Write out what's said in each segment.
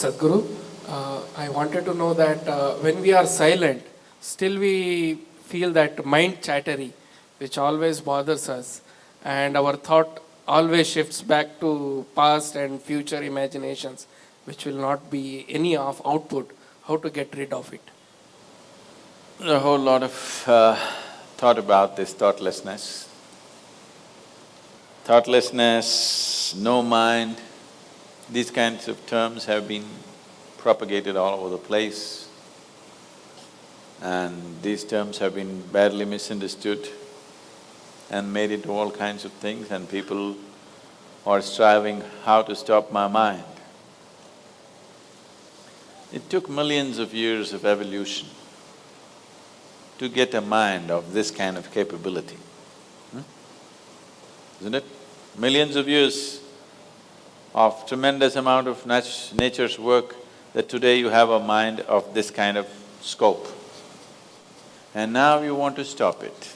Sadhguru, uh, I wanted to know that uh, when we are silent, still we feel that mind chattery, which always bothers us, and our thought always shifts back to past and future imaginations, which will not be any of output. How to get rid of it? A whole lot of uh, thought about this thoughtlessness. Thoughtlessness, no mind, these kinds of terms have been propagated all over the place and these terms have been badly misunderstood and made into all kinds of things and people are striving how to stop my mind. It took millions of years of evolution to get a mind of this kind of capability, hmm? isn't it? Millions of years of tremendous amount of nat- nature's work that today you have a mind of this kind of scope. And now you want to stop it.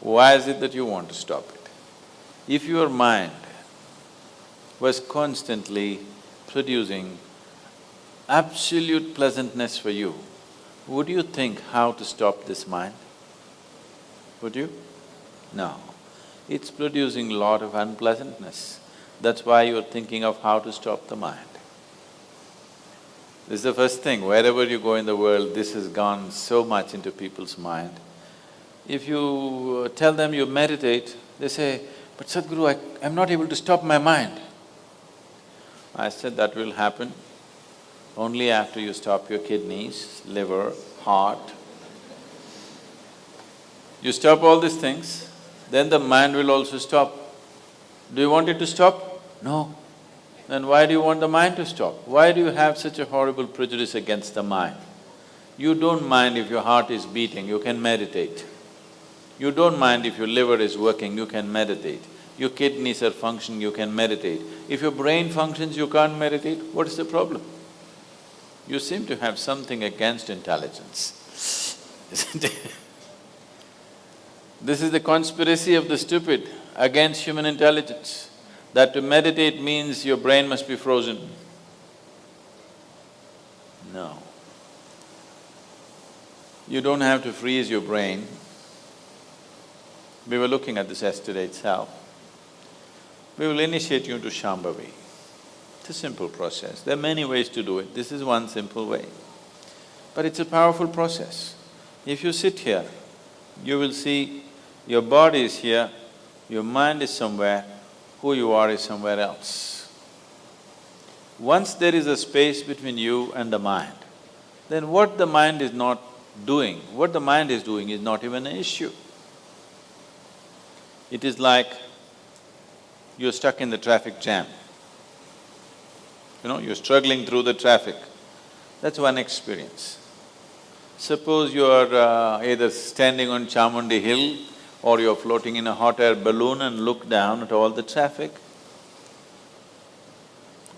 Why is it that you want to stop it? If your mind was constantly producing absolute pleasantness for you, would you think how to stop this mind? Would you? No. It's producing lot of unpleasantness. That's why you're thinking of how to stop the mind. This is the first thing, wherever you go in the world, this has gone so much into people's mind. If you uh, tell them you meditate, they say, but Sadhguru, I, I'm not able to stop my mind. I said that will happen only after you stop your kidneys, liver, heart. You stop all these things, then the mind will also stop. Do you want it to stop? No. Then why do you want the mind to stop? Why do you have such a horrible prejudice against the mind? You don't mind if your heart is beating, you can meditate. You don't mind if your liver is working, you can meditate. Your kidneys are functioning, you can meditate. If your brain functions, you can't meditate, what is the problem? You seem to have something against intelligence, isn't it? This is the conspiracy of the stupid against human intelligence, that to meditate means your brain must be frozen. No. You don't have to freeze your brain. We were looking at this yesterday itself. We will initiate you into Shambhavi. It's a simple process. There are many ways to do it, this is one simple way. But it's a powerful process. If you sit here, you will see your body is here, your mind is somewhere, who you are is somewhere else. Once there is a space between you and the mind, then what the mind is not doing, what the mind is doing is not even an issue. It is like you're stuck in the traffic jam. You know, you're struggling through the traffic. That's one experience. Suppose you are uh, either standing on Chamundi Hill or you're floating in a hot air balloon and look down at all the traffic.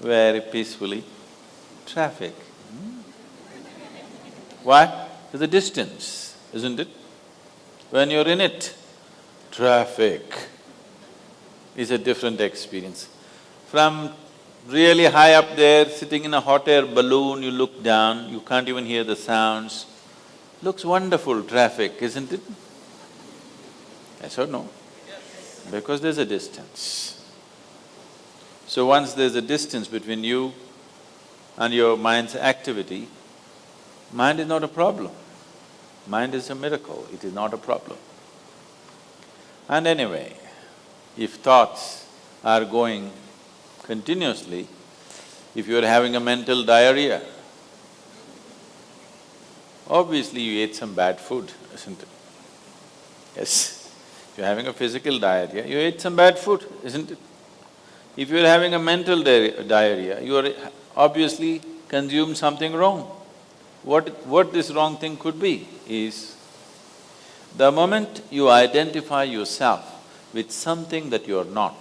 Very peacefully, traffic. Hmm? Why? There's a distance, isn't it? When you're in it, traffic is a different experience. From really high up there, sitting in a hot air balloon, you look down, you can't even hear the sounds. Looks wonderful, traffic, isn't it? Yes or no? Because there's a distance. So once there's a distance between you and your mind's activity, mind is not a problem. Mind is a miracle, it is not a problem. And anyway, if thoughts are going continuously, if you're having a mental diarrhea, obviously you ate some bad food, isn't it? Yes you're having a physical diarrhea, you ate some bad food, isn't it? If you're having a mental di diarrhea, you are obviously consumed something wrong. What… what this wrong thing could be is, the moment you identify yourself with something that you're not,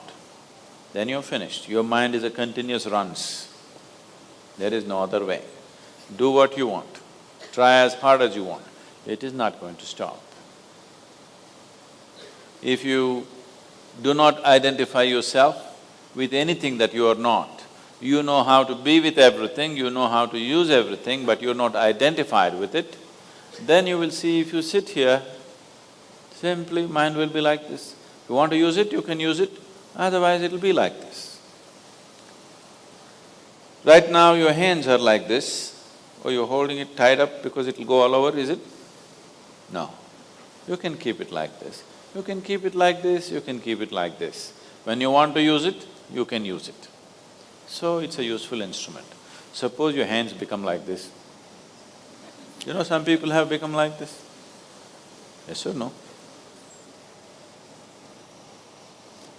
then you're finished. Your mind is a continuous runs. There is no other way. Do what you want, try as hard as you want, it is not going to stop. If you do not identify yourself with anything that you are not. You know how to be with everything, you know how to use everything, but you're not identified with it, then you will see if you sit here, simply mind will be like this. You want to use it, you can use it, otherwise it'll be like this. Right now your hands are like this, or you're holding it tied up because it'll go all over, is it? No. You can keep it like this. You can keep it like this, you can keep it like this. When you want to use it, you can use it. So it's a useful instrument. Suppose your hands become like this. You know, some people have become like this. Yes or no?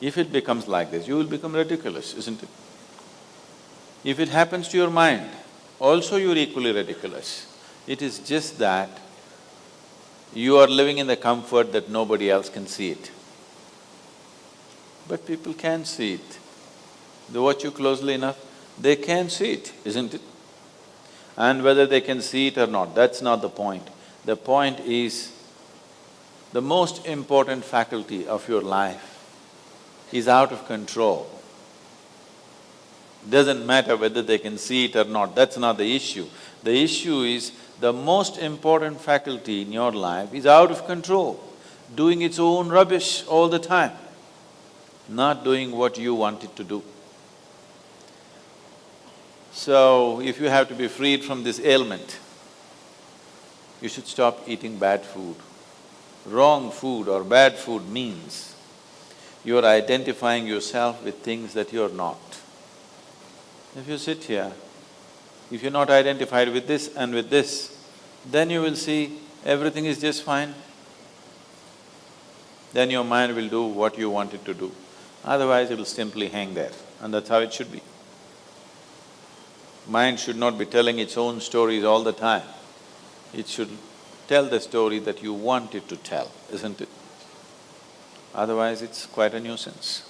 If it becomes like this, you will become ridiculous, isn't it? If it happens to your mind, also you're equally ridiculous. It is just that you are living in the comfort that nobody else can see it. But people can see it. They watch you closely enough, they can see it, isn't it? And whether they can see it or not, that's not the point. The point is, the most important faculty of your life is out of control. Doesn't matter whether they can see it or not, that's not the issue. The issue is the most important faculty in your life is out of control, doing its own rubbish all the time, not doing what you want it to do. So, if you have to be freed from this ailment, you should stop eating bad food. Wrong food or bad food means you are identifying yourself with things that you're not. If you sit here, if you're not identified with this and with this, then you will see everything is just fine. Then your mind will do what you want it to do. Otherwise, it will simply hang there, and that's how it should be. Mind should not be telling its own stories all the time. It should tell the story that you want it to tell, isn't it? Otherwise, it's quite a nuisance.